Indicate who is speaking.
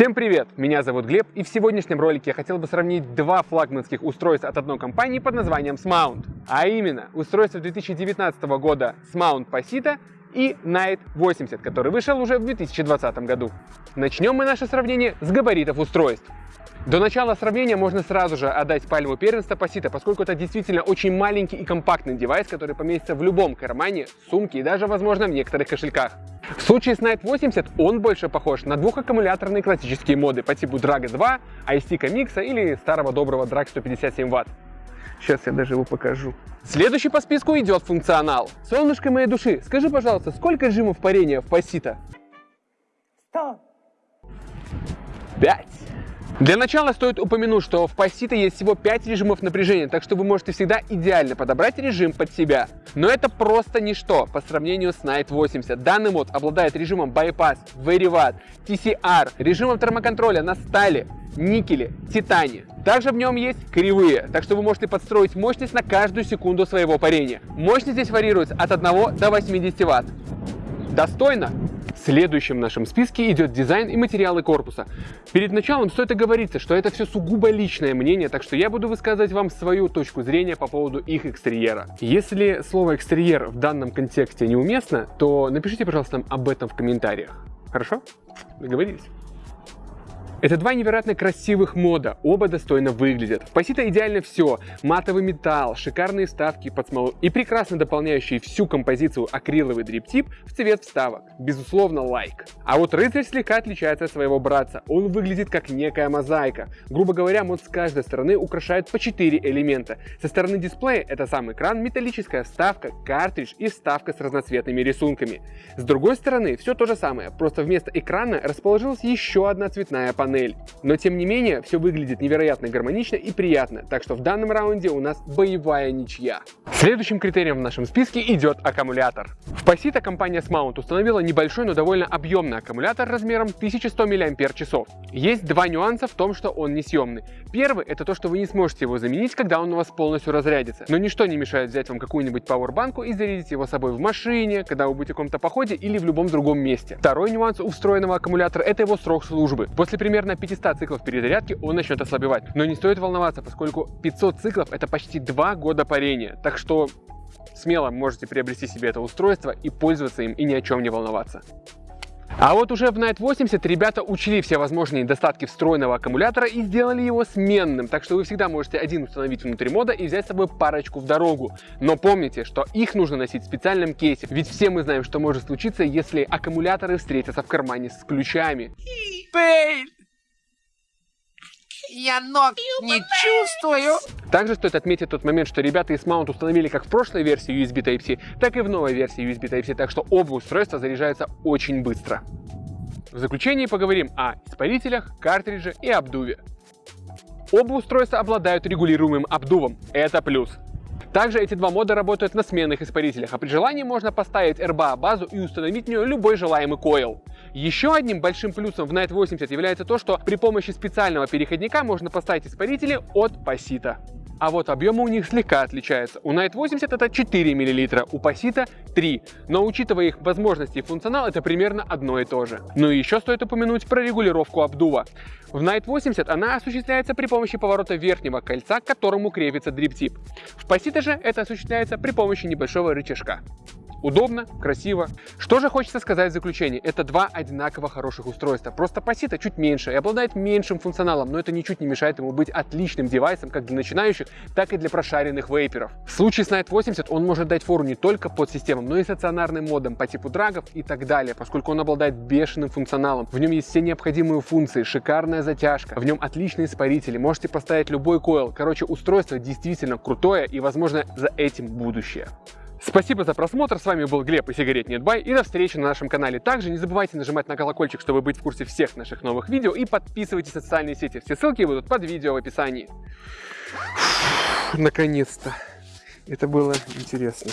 Speaker 1: Всем привет! Меня зовут Глеб, и в сегодняшнем ролике я хотел бы сравнить два флагманских устройства от одной компании под названием Smount. А именно, устройство 2019 года Smount Pasita и Night 80, который вышел уже в 2020 году. Начнем мы наше сравнение с габаритов устройств. До начала сравнения можно сразу же отдать пальму первенства Pasita, поскольку это действительно очень маленький и компактный девайс, который поместится в любом кармане, сумке и даже, возможно, в некоторых кошельках. В случае с Night 80 он больше похож на двухаккумуляторные классические моды по типу Drago 2, iStick Mix или старого доброго Drag 157 Вт. Сейчас я даже его покажу. Следующий по списку идет функционал. Солнышко моей души, скажи, пожалуйста, сколько режимов парения в Pasita?
Speaker 2: 100.
Speaker 1: 5. Для начала стоит упомянуть, что в Pasito есть всего 5 режимов напряжения, так что вы можете всегда идеально подобрать режим под себя. Но это просто ничто по сравнению с Night 80. Данный мод обладает режимом Bypass, Very Watt, TCR, режимом термоконтроля на стали, никеле, титане. Также в нем есть кривые, так что вы можете подстроить мощность на каждую секунду своего парения. Мощность здесь варьируется от 1 до 80 Вт. Достойно? Следующим в нашем списке идет дизайн и материалы корпуса. Перед началом стоит оговориться, что это все сугубо личное мнение, так что я буду высказывать вам свою точку зрения по поводу их экстерьера. Если слово экстерьер в данном контексте неуместно, то напишите, пожалуйста, об этом в комментариях. Хорошо? Договорились? Это два невероятно красивых мода, оба достойно выглядят. В Pasito идеально все. Матовый металл, шикарные вставки под смолу и прекрасно дополняющий всю композицию акриловый дриптип в цвет вставок. Безусловно, лайк. А вот рыцарь слегка отличается от своего братца. Он выглядит как некая мозаика. Грубо говоря, мод с каждой стороны украшает по 4 элемента. Со стороны дисплея это сам экран, металлическая вставка, картридж и вставка с разноцветными рисунками. С другой стороны все то же самое, просто вместо экрана расположилась еще одна цветная панель панель. Но тем не менее, все выглядит невероятно гармонично и приятно, так что в данном раунде у нас боевая ничья. Следующим критерием в нашем списке идет аккумулятор. В Pasito компания Smount установила небольшой, но довольно объемный аккумулятор размером 1100 мАч. Есть два нюанса в том, что он несъемный. Первый это то, что вы не сможете его заменить, когда он у вас полностью разрядится. Но ничто не мешает взять вам какую-нибудь пауэрбанку и зарядить его с собой в машине, когда вы будете в каком-то походе или в любом другом месте. Второй нюанс у встроенного аккумулятора это его срок службы. После примерно примерно 500 циклов перезарядки он начнет ослабевать. Но не стоит волноваться, поскольку 500 циклов это почти 2 года парения. Так что смело можете приобрести себе это устройство и пользоваться им и ни о чем не волноваться. А вот уже в Night 80 ребята учли все возможные недостатки встроенного аккумулятора и сделали его сменным, так что вы всегда можете один установить внутри мода и взять с собой парочку в дорогу. Но помните, что их нужно носить в специальном кейсе, ведь все мы знаем, что может случиться, если аккумуляторы встретятся в кармане с ключами.
Speaker 2: Пейн! Я ног не чувствую.
Speaker 1: Также стоит отметить тот момент, что ребята из Mount установили как в прошлой версии USB Type-C, так и в новой версии USB Type-C, так что оба устройства заряжаются очень быстро. В заключение поговорим о испарителях, картридже и обдуве. Оба устройства обладают регулируемым обдувом, это плюс. Также эти два мода работают на сменных испарителях, а при желании можно поставить RBA базу и установить в нее любой желаемый койл. Еще одним большим плюсом в Night 80 является то, что при помощи специального переходника можно поставить испарители от Pasito. А вот объемы у них слегка отличаются. У Night 80 это 4 мл, у Pasito 3. Но учитывая их возможности и функционал, это примерно одно и то же. Ну и еще стоит упомянуть про регулировку обдува. В Night 80 она осуществляется при помощи поворота верхнего кольца, к которому крепится дриптип. В Pasito же это осуществляется при помощи небольшого рычажка. Удобно, красиво. Что же хочется сказать в заключение? Это два одинаково хороших устройства. Просто Pasito чуть меньше и обладает меньшим функционалом, но это ничуть не мешает ему быть отличным девайсом как для начинающих, так и для прошаренных вейперов. В случае с Night 80 он может дать фору не только под системам, но и стационарным модом по типу драгов и так далее, поскольку он обладает бешеным функционалом. В нем есть все необходимые функции, шикарная затяжка, в нем отличные испарители, можете поставить любой койл. Короче, устройство действительно крутое и, возможно, за этим будущее. Спасибо за просмотр, с вами был Глеб и сигарет Нетбай, и до встречи на нашем канале. Также не забывайте нажимать на колокольчик, чтобы быть в курсе всех наших новых видео, и подписывайтесь на социальные сети, все ссылки будут под видео в описании. Наконец-то, это было интересно.